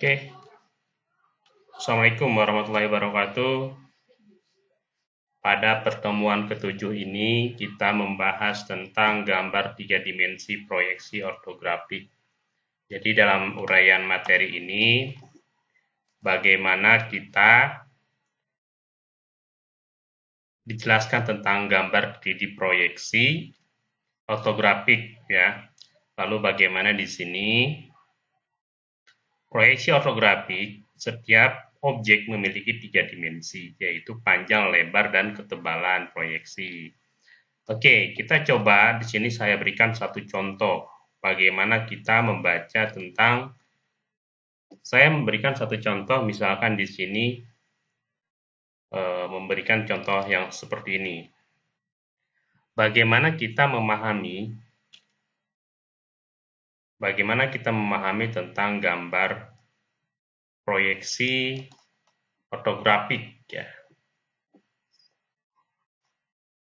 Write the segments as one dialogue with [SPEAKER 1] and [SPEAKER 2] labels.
[SPEAKER 1] Oke. Assalamualaikum warahmatullahi wabarakatuh. Pada pertemuan ketujuh ini, kita membahas tentang gambar tiga dimensi proyeksi ortografik. Jadi dalam uraian materi ini, bagaimana kita dijelaskan tentang gambar 3D proyeksi ortografik ya. Lalu bagaimana di sini Proyeksi ortografik, setiap objek memiliki tiga dimensi, yaitu panjang, lebar, dan ketebalan proyeksi. Oke, kita coba di sini saya berikan satu contoh bagaimana kita membaca tentang saya memberikan satu contoh misalkan di sini e, memberikan contoh yang seperti ini. Bagaimana kita memahami bagaimana kita memahami tentang gambar proyeksi ortografik ya.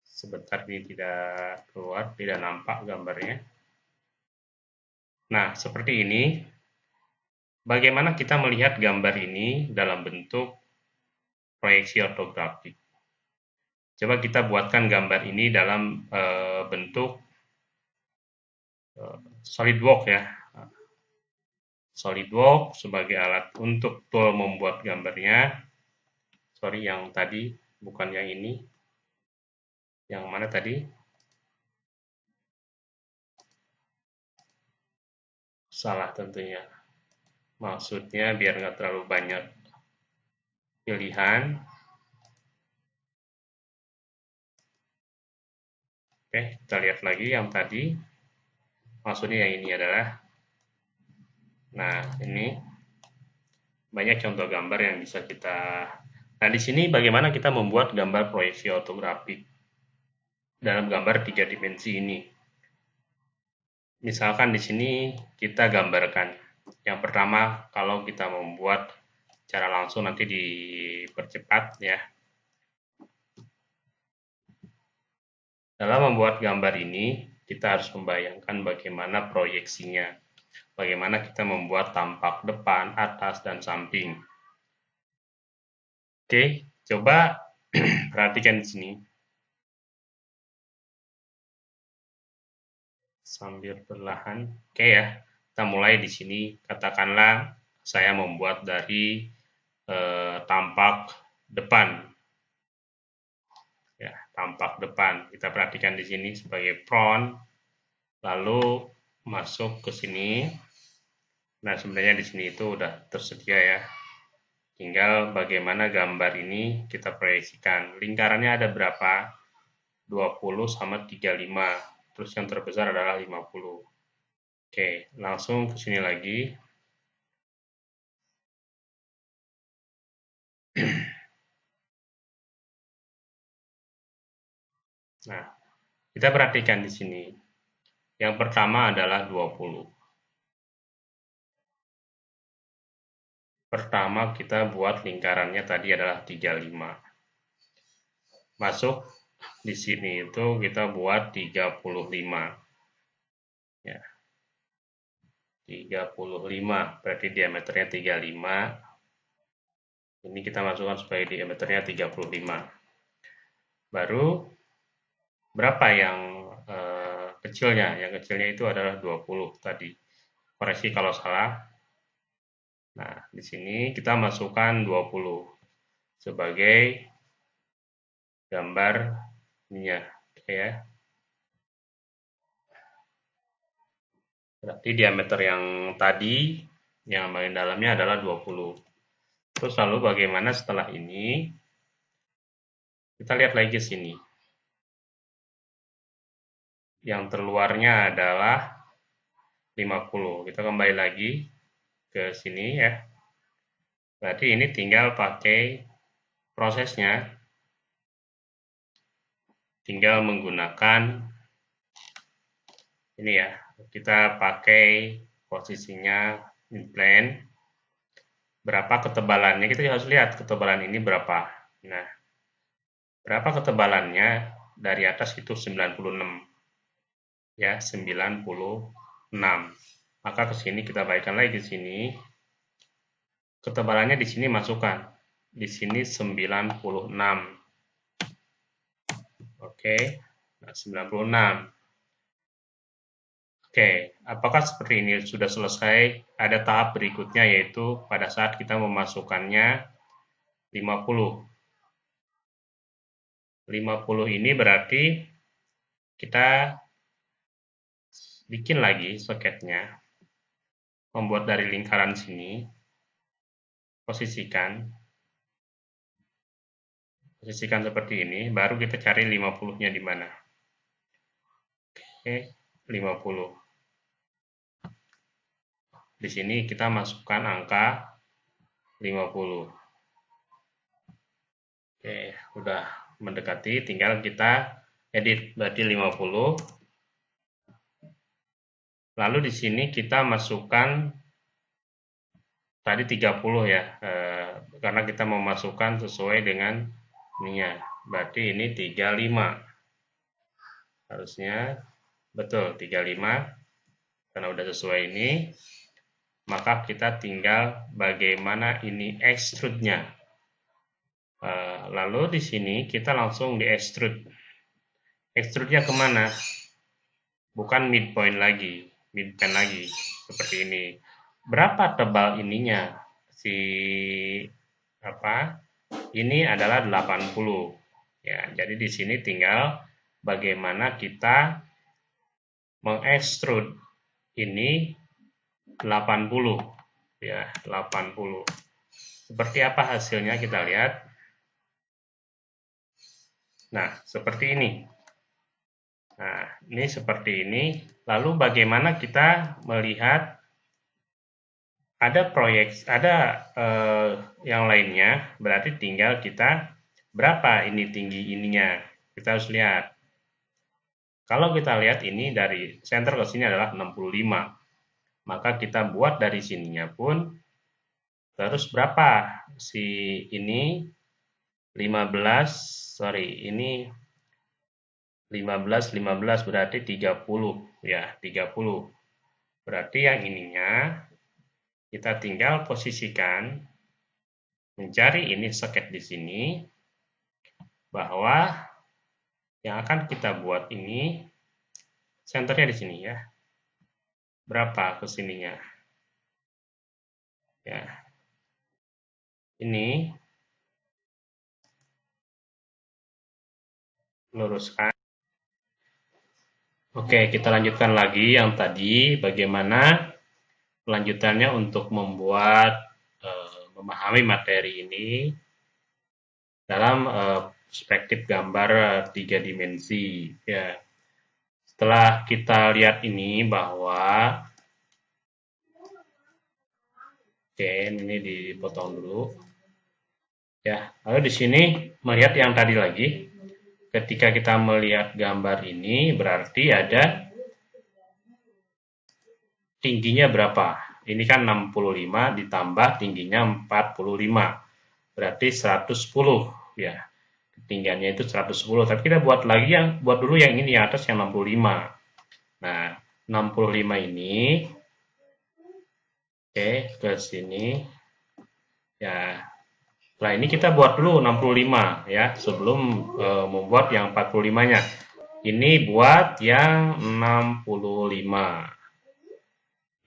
[SPEAKER 1] Sebentar ini tidak keluar, tidak nampak gambarnya. Nah, seperti ini. Bagaimana kita melihat gambar ini dalam bentuk proyeksi ortografik? Coba kita buatkan gambar ini dalam e, bentuk SolidWorks ya. SolidWorks sebagai alat untuk tool membuat gambarnya. Sorry, yang tadi bukan yang ini. Yang mana tadi? Salah tentunya. Maksudnya biar nggak terlalu banyak pilihan. Oke, kita lihat lagi yang tadi maksudnya yang ini adalah nah ini banyak contoh gambar yang bisa kita nah di sini bagaimana kita membuat gambar proyeksi ortografik dalam gambar tiga dimensi ini. Misalkan di sini kita gambarkan yang pertama kalau kita membuat cara langsung nanti dipercepat ya. Dalam membuat gambar ini kita harus membayangkan bagaimana proyeksinya, bagaimana kita membuat tampak depan, atas, dan samping. Oke, coba perhatikan di sini. Sambil perlahan. Oke ya, kita mulai di sini. Katakanlah saya membuat dari eh, tampak depan tampak depan. Kita perhatikan di sini sebagai front lalu masuk ke sini. Nah sebenarnya di sini itu udah tersedia ya. Tinggal bagaimana gambar ini kita proyeksikan. Lingkarannya ada berapa? 20 sama 35 terus yang terbesar adalah 50 oke langsung ke sini lagi Nah, kita perhatikan di sini. Yang pertama adalah 20. Pertama kita buat lingkarannya tadi adalah 35. Masuk di sini itu kita buat 35. Ya. 35 berarti diameternya 35. Ini kita masukkan sebagai diameternya 35. Baru berapa yang uh, kecilnya? Yang kecilnya itu adalah 20 tadi. Koreksi kalau salah. Nah, di sini kita masukkan 20 sebagai gambar minyak ya. Berarti diameter yang tadi yang bagian dalamnya adalah 20. Terus lalu bagaimana setelah ini? Kita lihat lagi ke sini yang terluarnya adalah 50. Kita kembali lagi ke sini ya. Berarti ini tinggal pakai prosesnya. Tinggal menggunakan ini ya. Kita pakai posisinya in plane. Berapa ketebalannya? Kita harus lihat ketebalan ini berapa. Nah, berapa ketebalannya? Dari atas itu 96 ya 96 maka ke sini kita baikkan lagi ke sini ketebalannya di sini masukkan. Di sini 96. Oke, nah 96. Oke, apakah seperti ini sudah selesai? Ada tahap berikutnya yaitu pada saat kita memasukkannya 50. 50 ini berarti kita bikin lagi soketnya. Membuat dari lingkaran sini. Posisikan. Posisikan seperti ini, baru kita cari 50-nya di mana. Oke, 50. Di sini kita masukkan angka 50. Oke, udah mendekati, tinggal kita edit berarti 50. Lalu di sini kita masukkan tadi 30 ya, eh, karena kita memasukkan sesuai dengan ininya. Berarti ini 35. Harusnya betul 35 karena udah sesuai ini maka kita tinggal bagaimana ini extrude-nya. Uh, lalu di sini kita langsung di extrude. Extrude-nya ke mana? Bukan midpoint lagi, midpoint lagi, seperti ini. Berapa tebal ininya? Si apa? Ini adalah 80. Ya, jadi di sini tinggal bagaimana kita mengextrude ini 80 ya 80 seperti apa hasilnya kita lihat nah seperti ini nah ini seperti ini. Lalu bagaimana kita melihat ada proyek ada eh, yang lainnya? Berarti tinggal kita berapa ini tinggi ininya? Kita harus lihat. Kalau kita lihat ini dari center ke sini adalah 65 maka kita buat dari sininya pun terus berapa? Si ini 15 sorry ini 15 15 berarti 30 ya 30 berarti yang ininya kita tinggal posisikan mencari ini soket di sini bahwa yang akan kita buat ini senternya di sini ya. Berapa ke sininya? Ya. Ini. Luruskan Oke, kita lanjutkan lagi yang tadi bagaimana kelanjutannya untuk membuat uh, memahami materi ini dalam uh, perspektif gambar uh, tiga dimensi. Ya. Setelah kita lihat ini bahwa oke ini dipotong dulu. Ya lalu di sini melihat yang tadi lagi ketika kita melihat gambar ini berarti ada tingginya berapa? Ini kan 65 ditambah tingginya 45 berarti 110 ya. Ketinggiannya itu 110 tapi kita buat lagi yang buat dulu yang ini yang atas yang 65 nah 65 ini oke ke sini. Ya setelah ini kita buat dulu 65 ya sebelum e, membuat yang 45 nya ini buat yang 65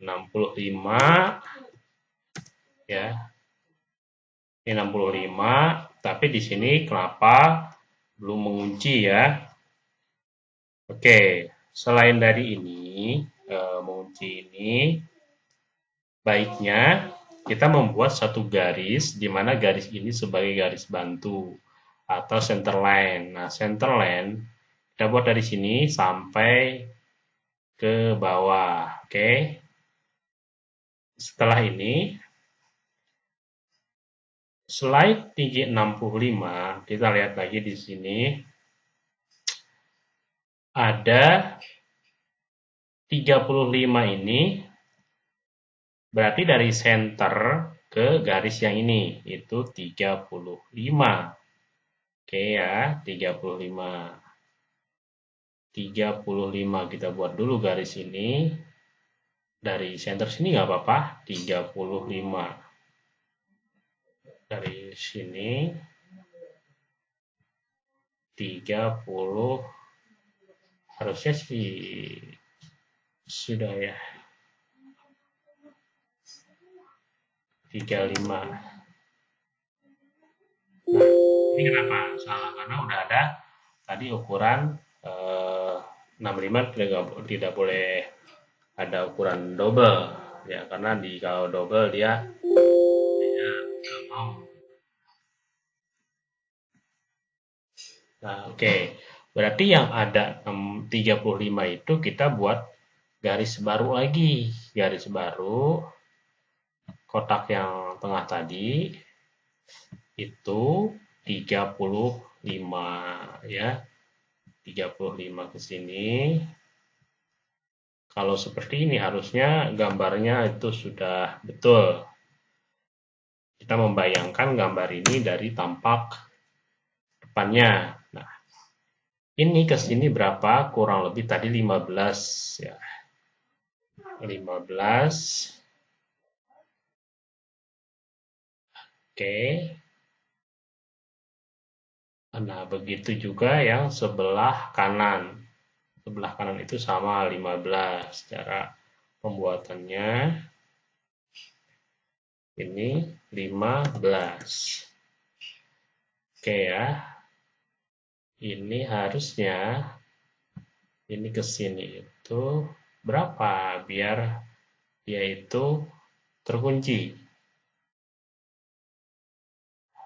[SPEAKER 1] 65 ya. Ini 65 tapi di sini kenapa belum mengunci ya? Oke, selain dari ini, e, mengunci ini, baiknya kita membuat satu garis, di mana garis ini sebagai garis bantu atau center line. Nah, center line kita buat dari sini sampai ke bawah. Oke. Setelah ini, Slide tinggi 65, kita lihat lagi di sini. Ada 35 ini, berarti dari center ke garis yang ini, itu 35. Oke ya, 35. 35 kita buat dulu garis ini. Dari center sini nggak apa-apa, 35. dari sini 30 harusnya sih sudah ya 35 nah ini kenapa? Salah karena udah ada tadi ukuran eh, 65 tidak, tidak boleh ada ukuran double. Ya karena di kalau double dia dia nggak mau. Nah oke. Okay. berarti yang ada 35 itu kita buat garis baru lagi. Garis baru kotak yang tengah tadi itu 35 ya. 35 ke sini. Kalau seperti ini harusnya gambarnya itu sudah betul. Kita membayangkan gambar ini dari tampak depannya. Nah ini ke sini berapa? Kurang lebih tadi 15 ya. 15 Oke. Nah, begitu juga yang sebelah kanan. Sebelah kanan itu sama 15. Cara pembuatannya ini 15. Oke ya. Ini harusnya ini ke sini itu berapa biar dia itu terkunci.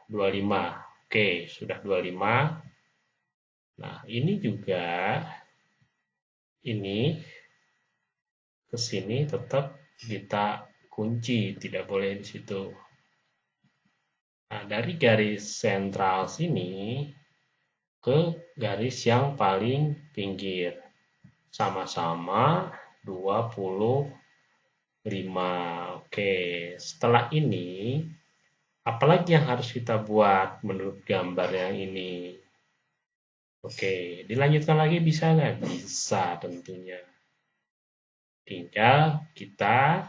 [SPEAKER 1] 25. Oke, sudah 25. Nah, ini juga ini ke sini tetap kita kunci, tidak boleh di situ. Nah, dari garis sentral sini ke garis yang paling pinggir. Sama-sama 25. Oke, setelah ini Apalagi yang harus kita buat menurut gambar yang ini? Oke, dilanjutkan lagi bisa nggak? Bisa tentunya. Tinggal kita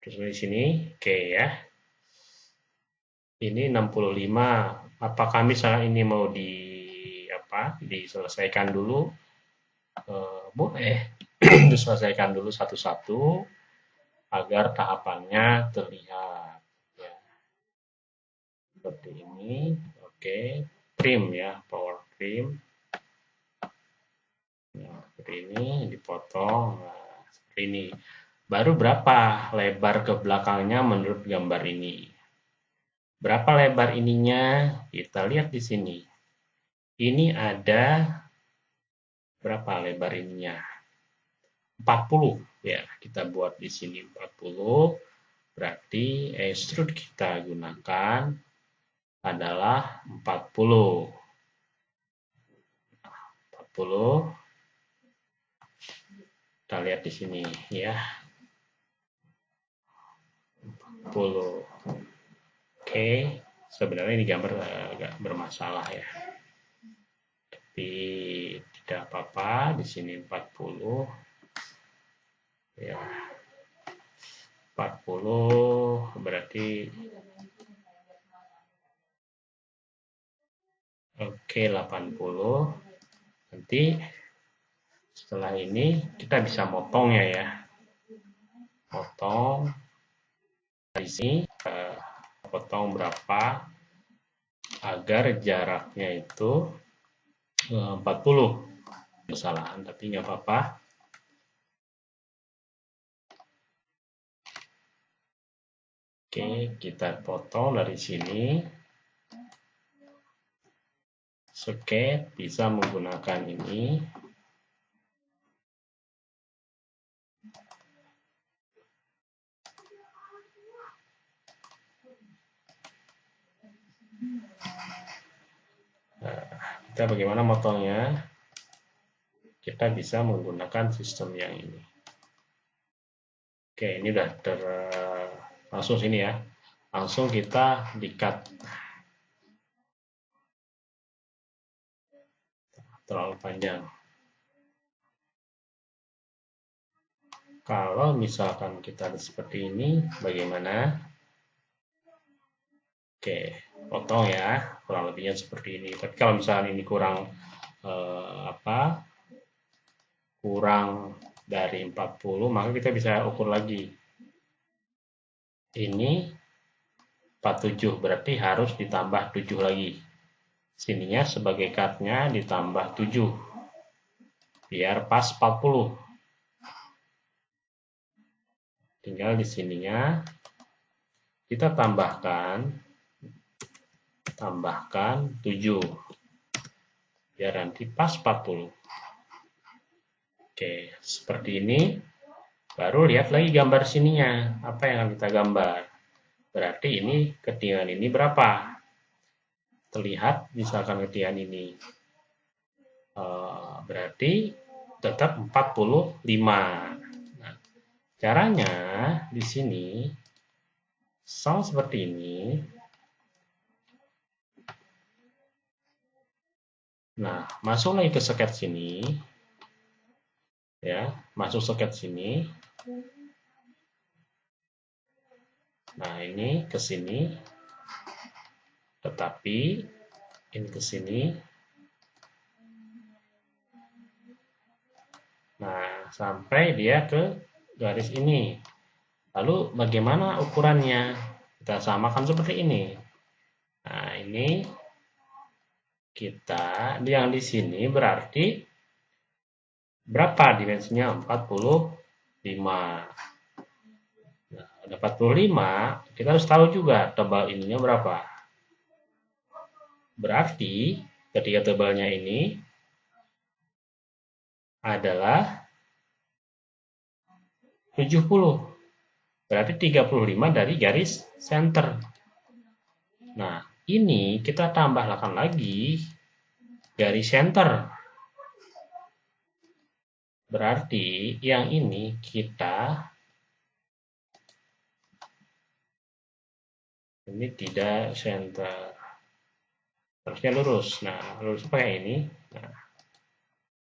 [SPEAKER 1] terus di sini, oke ya. Ini 65. Apakah misalnya ini mau di apa? Diselesaikan dulu? Eh, boleh diselesaikan dulu satu-satu agar tahapannya terlihat. Ya. seperti ini. Oke. Trim ya power trim. Nah, seperti ini dipotong. Nah, seperti ini. Baru berapa lebar ke belakangnya menurut gambar ini? Berapa lebar ininya? Kita lihat di sini. Ini ada berapa lebar ininya? 40 ya kita buat di sini 40 berarti extrude kita gunakan adalah 40 40 kita lihat di sini ya. 40 oke sebenarnya ini gambar agak bermasalah ya. Tapi tidak apa-apa di sini 40 ya. 40 berarti oke 80 nanti setelah ini kita bisa motongnya ya potong dari sini eh, potong berapa agar jaraknya itu 40 eh, kesalahan tapi nggak apa-apa Oke, kita potong dari sini. Oke, bisa menggunakan ini. Nah, kita bagaimana motongnya? Kita bisa menggunakan sistem yang ini. Oke, ini sudah ter langsung sini ya langsung kita dikat terlalu panjang kalau misalkan kita seperti ini bagaimana Oke, potong ya, kurang lebihnya seperti ini. Tapi kalau misalnya ini kurang eh, apa? Kurang dari 40, maka kita bisa ukur lagi. Ini 47, berarti harus ditambah 7 lagi. Sininya sebagai cutnya ditambah 7. Biar pas 40. Tinggal di sininya kita tambahkan tambahkan 7 biar nanti pas 40 oke seperti ini baru lihat lagi gambar sininya. Apa yang kita gambar? Berarti ini ketinggian ini berapa? Terlihat misalkan ketinggian ini. Uh, berarti tetap 45 nah, caranya di sini sama seperti ini. Nah, masuk lagi ke soket sini. Ya, masuk soket sini. Nah, ini ke sini. Tetapi ini ke sini. Nah, sampai dia ke garis ini. Lalu bagaimana ukurannya? Kita samakan seperti ini. Nah, ini kita yang di sini berarti berapa dimensinya 45 nah, ada 45 kita harus tahu juga tebal ininya berapa. Berarti ketika tebalnya ini adalah 70 berarti 35 dari garis center. Nah ini kita tambahkan lagi garis center. Berarti yang ini kita ini tidak center. Harusnya lurus. Nah, lurus pakai ini. Nah,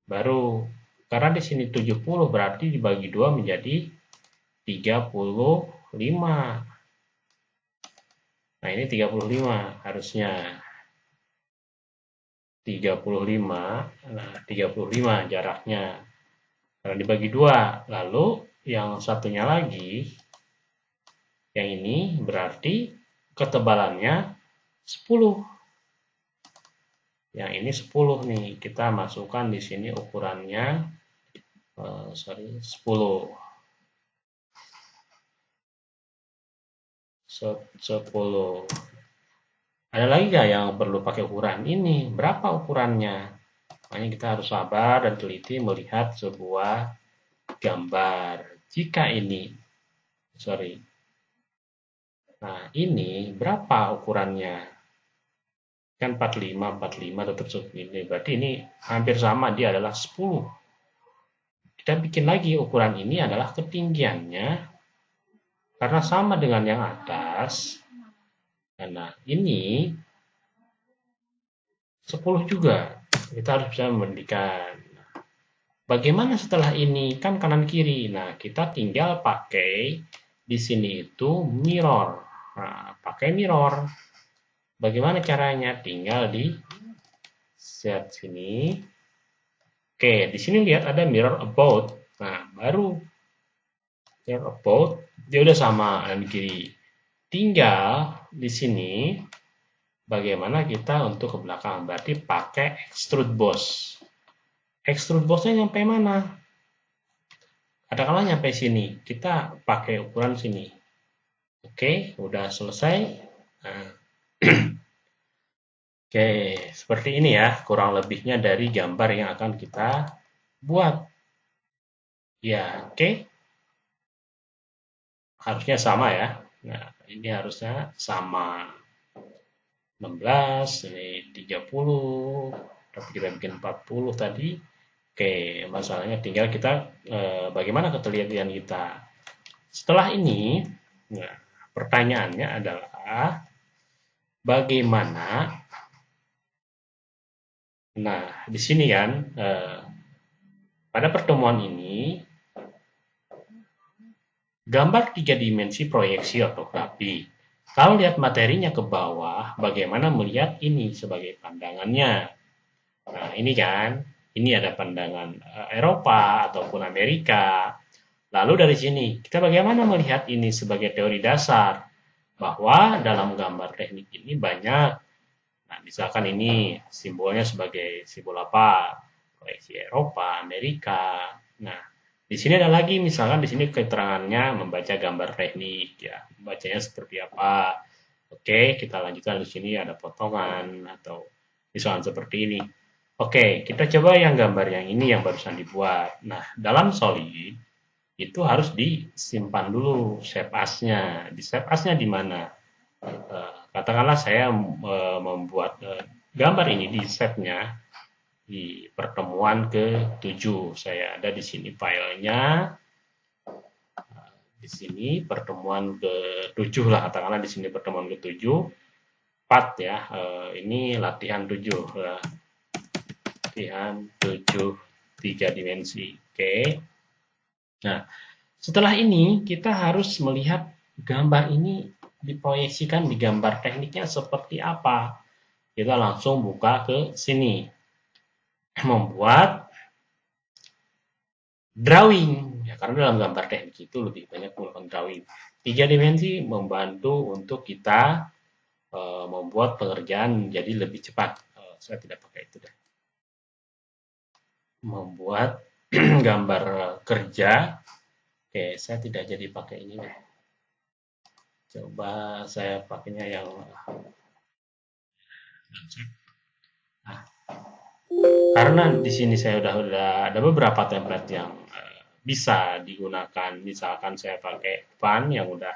[SPEAKER 1] baru karena di sini 70 berarti dibagi dua menjadi 35. Nah, ini 35 harusnya. 35, nah 35 jaraknya. Karena dibagi dua, lalu yang satunya lagi, yang ini berarti ketebalannya 10. Yang ini 10 nih, kita masukkan di sini ukurannya, uh, sorry, 10. 10. Ada lagi nggak yang perlu pakai ukuran ini? Berapa ukurannya? Makanya kita harus sabar dan teliti melihat sebuah gambar. Jika ini, sorry, nah ini berapa ukurannya? Kan 45, 45 tetap segini. Berarti ini hampir sama, dia adalah 10. Kita bikin lagi ukuran ini adalah ketinggiannya karena sama dengan yang atas, nah ini 10 juga. Kita harus bisa membandingkan. Bagaimana setelah ini? Kan kanan kiri. Nah, kita tinggal pakai di sini itu mirror. Nah, pakai mirror. Bagaimana caranya? Tinggal di set sini. Oke, di sini lihat ada mirror about. Nah, baru mirror about dia udah sama kanan kiri. Tinggal di sini bagaimana kita untuk ke belakang. Berarti pakai extrude boss. Extrude bossnya nyampe mana? Katakanlah nyampe sini. Kita pakai ukuran sini. Oke, udah selesai. Nah. Oke, seperti ini ya kurang lebihnya dari gambar yang akan kita buat. Ya, oke harusnya sama ya. Nah, ini harusnya sama. 16, ini 30, tapi kita bikin 40 tadi. Oke, masalahnya tinggal kita eh, bagaimana ketelitian kita. Setelah ini, nah, pertanyaannya adalah bagaimana Nah, di sini kan eh, pada pertemuan ini Gambar tiga dimensi proyeksi ortografi Kalau lihat materinya ke bawah, bagaimana melihat ini sebagai pandangannya? Nah, ini kan, ini ada pandangan eh, Eropa ataupun Amerika. Lalu dari sini, kita bagaimana melihat ini sebagai teori dasar? Bahwa dalam gambar teknik ini banyak, nah misalkan ini simbolnya sebagai simbol apa? Proyeksi Eropa, Amerika. Nah, di sini ada lagi, misalkan di sini keterangannya membaca gambar teknik, ya, bacanya seperti apa. Oke, kita lanjutkan di sini ada potongan atau misalkan seperti ini. Oke, kita coba yang gambar yang ini yang barusan dibuat. Nah, dalam Solid itu harus disimpan dulu shape as-nya. Di shape as-nya di mana? Uh, katakanlah saya uh, membuat gambar ini di shape-nya di pertemuan ke-7. Saya ada di sini filenya. Di sini pertemuan ke-7 lah, katakanlah di sini pertemuan ke-7. 4 ya, eh, ini latihan 7. Latihan 7 tiga dimensi. Oke. Nah, setelah ini kita harus melihat gambar ini diproyeksikan di gambar tekniknya seperti apa. Kita langsung buka ke sini membuat drawing. Ya karena dalam gambar teknik itu lebih banyak menggunakan drawing. Tiga dimensi membantu untuk kita e, membuat pengerjaan jadi lebih cepat. E, saya tidak pakai itu deh. Membuat gambar kerja. Oke saya tidak jadi pakai ini deh. Coba saya pakainya yang nah, karena di sini saya udah udah ada beberapa template yang uh, bisa digunakan. Misalkan saya pakai fun yang udah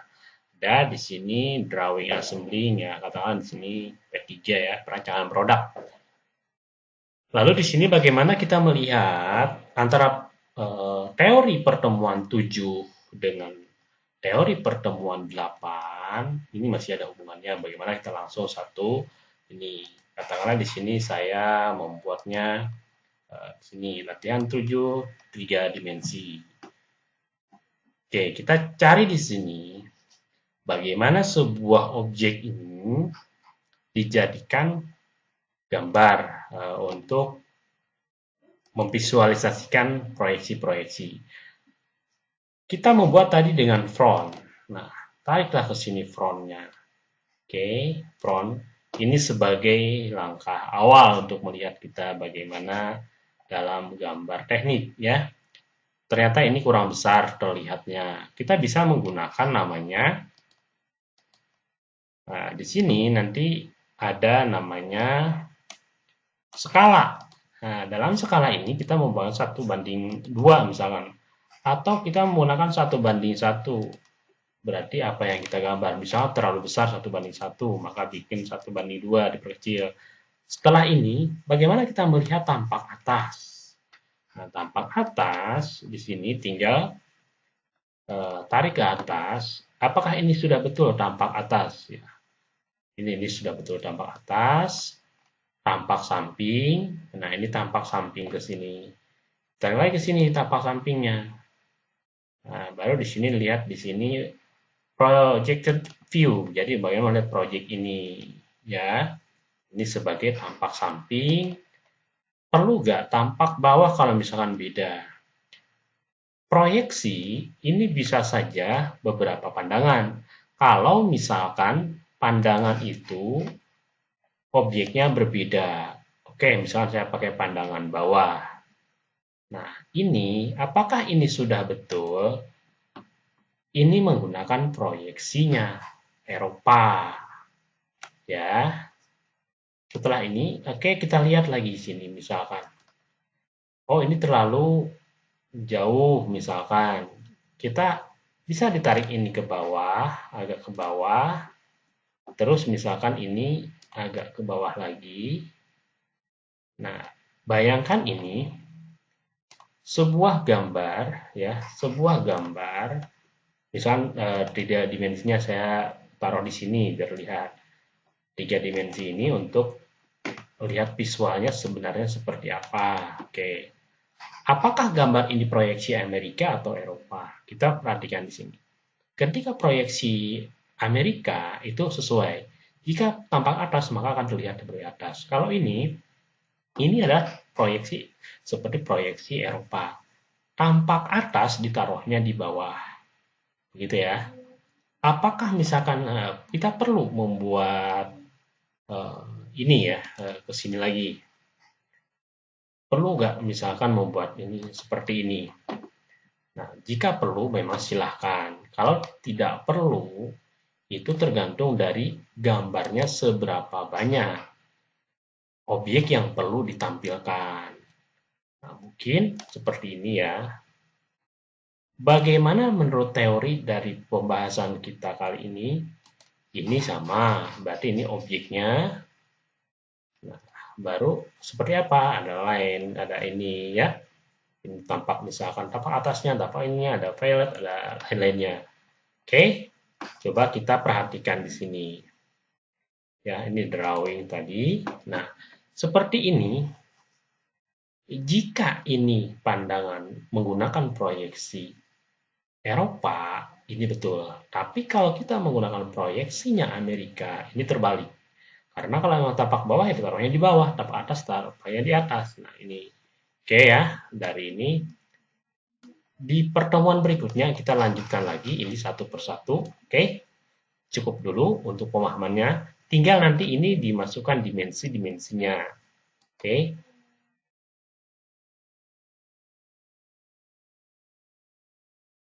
[SPEAKER 1] ada di sini drawing assembling ya, katakan di sini P3 ya, perancangan produk. Lalu di sini bagaimana kita melihat antara uh, teori pertemuan 7 dengan teori pertemuan 8 ini masih ada hubungannya bagaimana kita langsung satu ini katakanlah di sini saya membuatnya uh, sini latihan 7 tiga dimensi. Oke, kita cari di sini bagaimana sebuah objek ini dijadikan gambar uh, untuk memvisualisasikan proyeksi-proyeksi. Kita membuat tadi dengan front. Nah, tariklah ke sini frontnya. Oke, front ini sebagai langkah awal untuk melihat kita bagaimana dalam gambar teknik ya. Ternyata ini kurang besar terlihatnya. Kita bisa menggunakan namanya Nah, di sini nanti ada namanya skala. Nah, dalam skala ini kita membangun satu banding dua misalkan, atau kita menggunakan satu banding satu berarti apa yang kita gambar? Misalnya terlalu besar satu banding satu maka bikin satu banding dua diperkecil. Setelah ini bagaimana kita melihat tampak atas? Nah, tampak atas di sini tinggal uh, tarik ke atas. Apakah ini sudah betul tampak atas? Ya. Ini ini sudah betul tampak atas tampak samping. Nah ini tampak samping ke sini. Tarik lagi ke sini tampak sampingnya. Nah, baru di sini lihat di sini projected view. Jadi bagaimana melihat project ini ya. Ini sebagai tampak samping. Perlu nggak tampak bawah kalau misalkan beda? Proyeksi ini bisa saja beberapa pandangan. Kalau misalkan pandangan itu objeknya berbeda. Oke, misalnya saya pakai pandangan bawah. Nah, ini apakah ini sudah betul? Ini menggunakan proyeksinya Eropa. Ya. Setelah ini, oke okay, kita lihat lagi sini misalkan. Oh, ini terlalu jauh misalkan. Kita bisa ditarik ini ke bawah, agak ke bawah. Terus misalkan ini agak ke bawah lagi. Nah, bayangkan ini sebuah gambar ya, sebuah gambar Misal uh, tiga dimensinya saya taruh di sini biar lihat tiga dimensi ini untuk lihat visualnya sebenarnya seperti apa. Oke. Apakah gambar ini proyeksi Amerika atau Eropa? Kita perhatikan di sini. Ketika proyeksi Amerika itu sesuai. Jika tampak atas, maka akan terlihat dari atas. Kalau ini, ini adalah proyeksi seperti proyeksi Eropa. Tampak atas ditaruhnya di bawah. Begitu ya. Apakah misalkan eh, kita perlu membuat uh, ini ya, uh, ke sini lagi. Perlu nggak misalkan membuat ini seperti ini? Nah, jika perlu memang silahkan. Kalau tidak perlu, itu tergantung dari gambarnya seberapa banyak objek yang perlu ditampilkan. Nah, mungkin seperti ini ya. Bagaimana menurut teori dari pembahasan kita kali ini? Ini sama, berarti ini objeknya. Nah, baru seperti apa? Ada lain, ada ini ya. Ini tampak misalkan tampak atasnya, tampak ininya, ada violet, ada lain-lainnya. Oke. Coba kita perhatikan di sini. Ya, ini drawing tadi. Nah, seperti ini, jika ini pandangan menggunakan proyeksi Eropa, ini betul. Tapi kalau kita menggunakan proyeksinya Amerika, ini terbalik. Karena kalau yang tapak bawah, ya taruhnya di bawah. Tapak atas, taruhnya di atas. Nah, ini. Oke ya, dari ini di pertemuan berikutnya kita lanjutkan lagi ini satu persatu. Oke, cukup dulu untuk pemahamannya. Tinggal nanti ini dimasukkan dimensi-dimensinya. Oke,